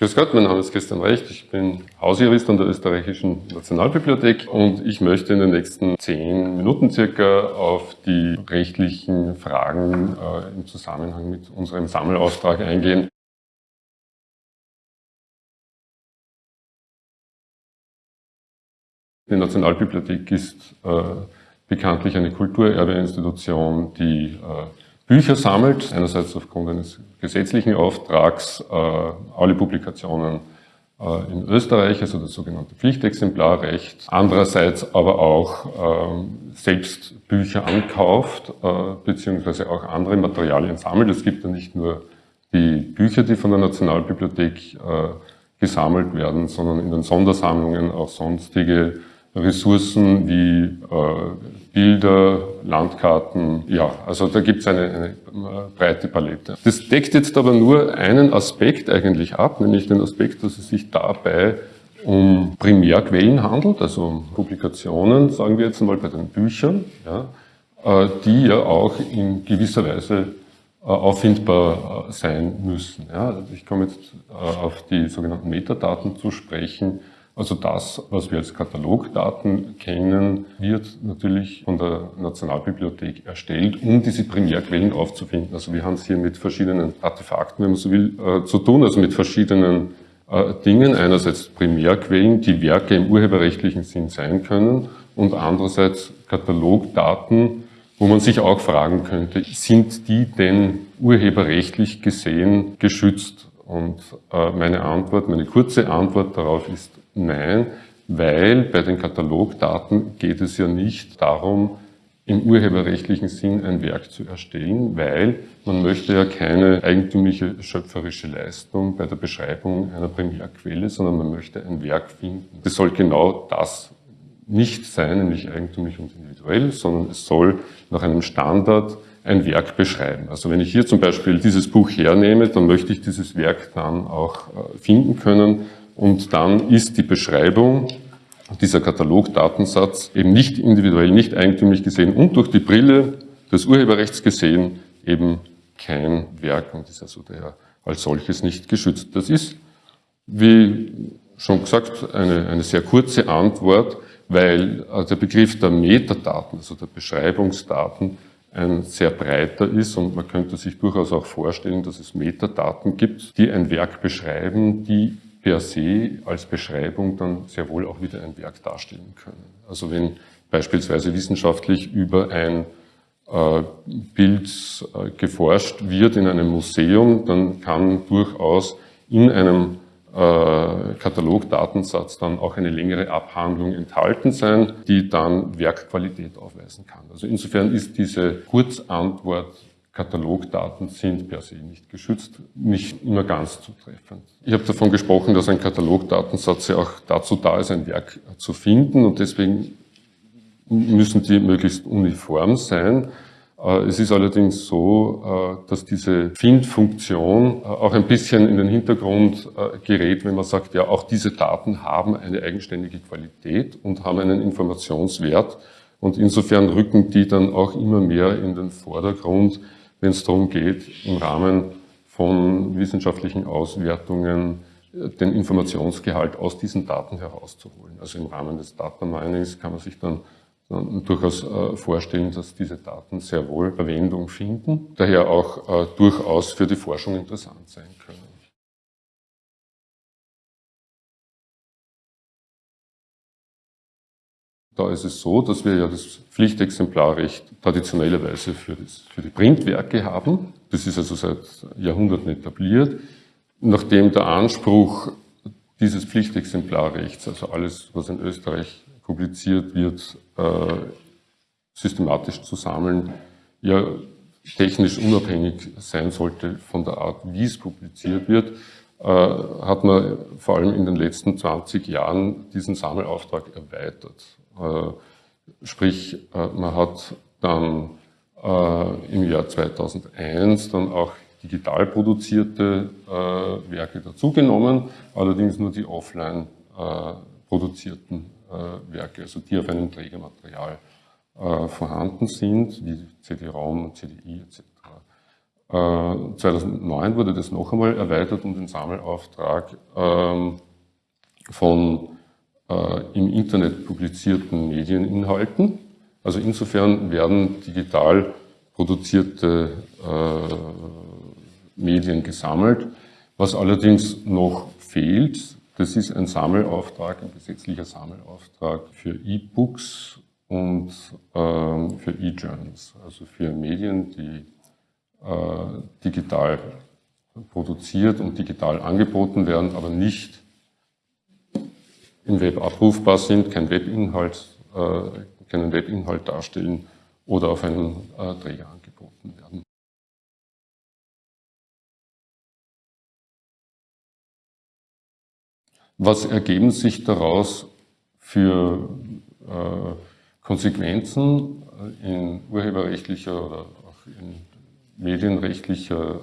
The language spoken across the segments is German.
Grüß Gott, mein Name ist Christian Recht, ich bin Hausjurist an der Österreichischen Nationalbibliothek und ich möchte in den nächsten zehn Minuten circa auf die rechtlichen Fragen äh, im Zusammenhang mit unserem Sammelauftrag eingehen. Die Nationalbibliothek ist äh, bekanntlich eine Kulturerbeinstitution, die äh, Bücher sammelt, einerseits aufgrund eines gesetzlichen Auftrags äh, alle Publikationen äh, in Österreich, also das sogenannte Pflichtexemplarrecht, andererseits aber auch äh, selbst Bücher ankauft, äh, beziehungsweise auch andere Materialien sammelt. Es gibt ja nicht nur die Bücher, die von der Nationalbibliothek äh, gesammelt werden, sondern in den Sondersammlungen auch sonstige Ressourcen wie äh, Bilder, Landkarten, ja, also da gibt es eine, eine äh, breite Palette. Das deckt jetzt aber nur einen Aspekt eigentlich ab, nämlich den Aspekt, dass es sich dabei um Primärquellen handelt, also um Publikationen, sagen wir jetzt mal bei den Büchern, ja, äh, die ja auch in gewisser Weise äh, auffindbar sein müssen. Ja. Also ich komme jetzt auf die sogenannten Metadaten zu sprechen. Also das, was wir als Katalogdaten kennen, wird natürlich von der Nationalbibliothek erstellt, um diese Primärquellen aufzufinden. Also wir haben es hier mit verschiedenen Artefakten, wenn man so will, äh, zu tun, also mit verschiedenen äh, Dingen. Einerseits Primärquellen, die Werke im urheberrechtlichen Sinn sein können und andererseits Katalogdaten, wo man sich auch fragen könnte, sind die denn urheberrechtlich gesehen geschützt? Und äh, meine Antwort, meine kurze Antwort darauf ist Nein, weil bei den Katalogdaten geht es ja nicht darum, im urheberrechtlichen Sinn ein Werk zu erstellen, weil man möchte ja keine eigentümliche schöpferische Leistung bei der Beschreibung einer Primärquelle, sondern man möchte ein Werk finden. Das soll genau das nicht sein, nämlich eigentümlich und individuell, sondern es soll nach einem Standard ein Werk beschreiben. Also wenn ich hier zum Beispiel dieses Buch hernehme, dann möchte ich dieses Werk dann auch äh, finden können und dann ist die Beschreibung, dieser Katalogdatensatz eben nicht individuell, nicht eigentümlich gesehen und durch die Brille des Urheberrechts gesehen eben kein Werk und ist also daher als solches nicht geschützt. Das ist, wie schon gesagt, eine, eine sehr kurze Antwort, weil äh, der Begriff der Metadaten, also der Beschreibungsdaten, ein sehr breiter ist und man könnte sich durchaus auch vorstellen, dass es Metadaten gibt, die ein Werk beschreiben, die per se als Beschreibung dann sehr wohl auch wieder ein Werk darstellen können. Also wenn beispielsweise wissenschaftlich über ein äh, Bild äh, geforscht wird in einem Museum, dann kann durchaus in einem äh, Katalogdatensatz dann auch eine längere Abhandlung enthalten sein, die dann Werkqualität aufweisen kann. Also insofern ist diese Kurzantwort Katalogdaten sind per se nicht geschützt, nicht immer ganz zutreffend. Ich habe davon gesprochen, dass ein Katalogdatensatz ja auch dazu da ist, ein Werk zu finden und deswegen müssen die möglichst uniform sein. Äh, es ist allerdings so, äh, dass diese Findfunktion äh, auch ein bisschen in den Hintergrund gerät, wenn man sagt, ja, auch diese Daten haben eine eigenständige Qualität und haben einen Informationswert. Und insofern rücken die dann auch immer mehr in den Vordergrund, wenn es darum geht, im Rahmen von wissenschaftlichen Auswertungen äh, den Informationsgehalt aus diesen Daten herauszuholen. Also im Rahmen des Data Minings kann man sich dann, durchaus äh, vorstellen, dass diese Daten sehr wohl Verwendung finden, daher auch äh, durchaus für die Forschung interessant sein Da ist es so, dass wir ja das Pflichtexemplarrecht traditionellerweise für, das, für die Printwerke haben. Das ist also seit Jahrhunderten etabliert. Nachdem der Anspruch dieses Pflichtexemplarrechts, also alles, was in Österreich publiziert wird, äh, systematisch zu sammeln, ja technisch unabhängig sein sollte von der Art, wie es publiziert wird, äh, hat man vor allem in den letzten 20 Jahren diesen Sammelauftrag erweitert. Äh, sprich, äh, man hat dann äh, im Jahr 2001 dann auch digital produzierte Werke dazugenommen, allerdings nur die offline produzierten Werke, also die auf einem Trägermaterial vorhanden sind, wie CD-ROM, CDI etc. 2009 wurde das noch einmal erweitert um den Sammelauftrag ähm, von im Internet publizierten Medieninhalten. Also insofern werden digital produzierte äh, Medien gesammelt. Was allerdings noch fehlt, das ist ein Sammelauftrag, ein gesetzlicher Sammelauftrag für E-Books und ähm, für E-Journals, also für Medien, die äh, digital produziert und digital angeboten werden, aber nicht im Web abrufbar sind, kein Webinhalt, äh, keinen Webinhalt darstellen oder auf einen äh, Träger angeboten werden. Was ergeben sich daraus für äh, Konsequenzen in urheberrechtlicher oder auch in medienrechtlicher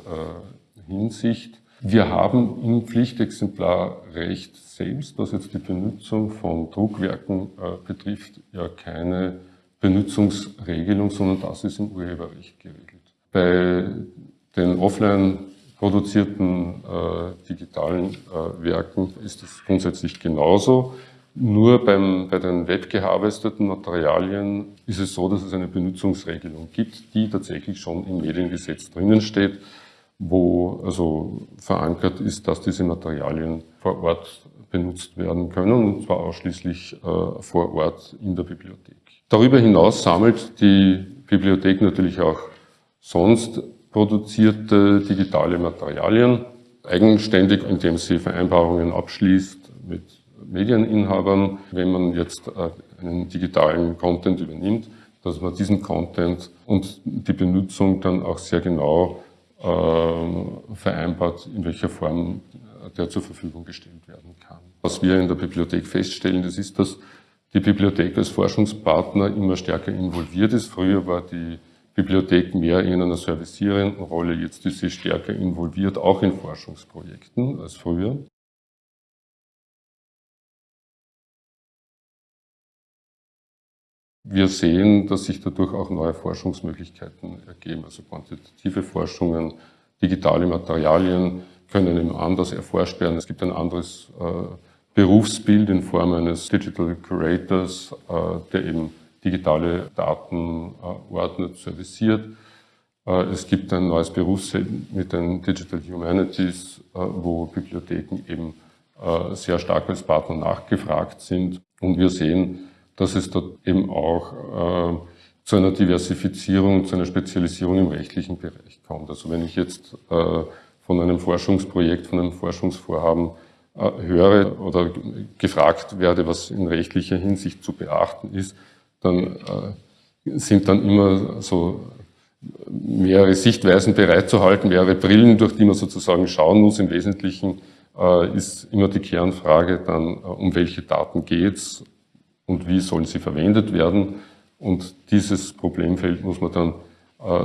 Hinsicht? Wir haben im Pflichtexemplarrecht selbst, was jetzt die Benutzung von Druckwerken äh, betrifft, ja keine Benutzungsregelung, sondern das ist im Urheberrecht geregelt. Bei den offline produzierten äh, digitalen äh, Werken ist es grundsätzlich genauso. Nur beim, bei den webgeharvesteten Materialien ist es so, dass es eine Benutzungsregelung gibt, die tatsächlich schon im Mediengesetz drinnen steht, wo also verankert ist, dass diese Materialien vor Ort benutzt werden können, und zwar ausschließlich äh, vor Ort in der Bibliothek. Darüber hinaus sammelt die Bibliothek natürlich auch sonst produzierte digitale Materialien, eigenständig, indem sie Vereinbarungen abschließt mit Medieninhabern. Wenn man jetzt äh, einen digitalen Content übernimmt, dass man diesen Content und die Benutzung dann auch sehr genau vereinbart, in welcher Form der zur Verfügung gestellt werden kann. Was wir in der Bibliothek feststellen, das ist, dass die Bibliothek als Forschungspartner immer stärker involviert ist. Früher war die Bibliothek mehr in einer servicierenden Rolle, jetzt ist sie stärker involviert, auch in Forschungsprojekten als früher. Wir sehen, dass sich dadurch auch neue Forschungsmöglichkeiten ergeben, also quantitative Forschungen, digitale Materialien können eben anders erforscht werden. Es gibt ein anderes äh, Berufsbild in Form eines Digital Curators, äh, der eben digitale Daten äh, ordnet, serviciert. Äh, es gibt ein neues Berufsbild mit den Digital Humanities, wo Bibliotheken eben sehr stark als Partner nachgefragt sind. Und wir sehen, dass es dort eben auch zu einer Diversifizierung, zu einer Spezialisierung im rechtlichen Bereich kommt. Also wenn ich jetzt von einem Forschungsprojekt, von einem Forschungsvorhaben äh, höre oder gefragt werde, was in rechtlicher Hinsicht zu beachten ist, dann äh, sind dann immer so mehrere Sichtweisen bereitzuhalten, mehrere Brillen, durch die man sozusagen schauen muss. Im Wesentlichen äh, ist immer die Kernfrage dann, um welche Daten geht's und wie sollen sie verwendet werden. Und dieses Problemfeld muss man dann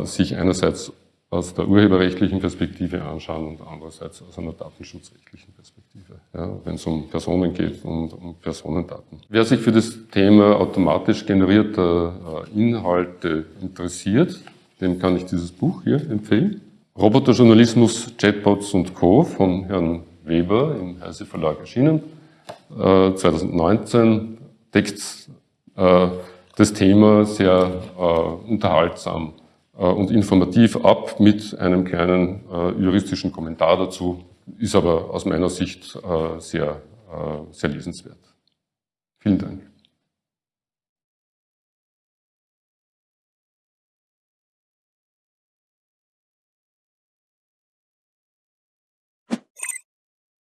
sich einerseits aus der urheberrechtlichen Perspektive anschauen und andererseits aus einer datenschutzrechtlichen Perspektive, ja, wenn es um Personen geht und um Personendaten. Wer sich für das Thema automatisch generierter äh, Inhalte interessiert, dem kann ich dieses Buch hier empfehlen. Roboterjournalismus, Chatbots und Co. von Herrn Weber im Heise Verlag erschienen. 2019 äh, deckt äh, das Thema sehr unterhaltsam äh, und informativ ab mit einem kleinen äh, juristischen Kommentar dazu, ist aber aus meiner Sicht äh, sehr, sehr lesenswert. Vielen Dank.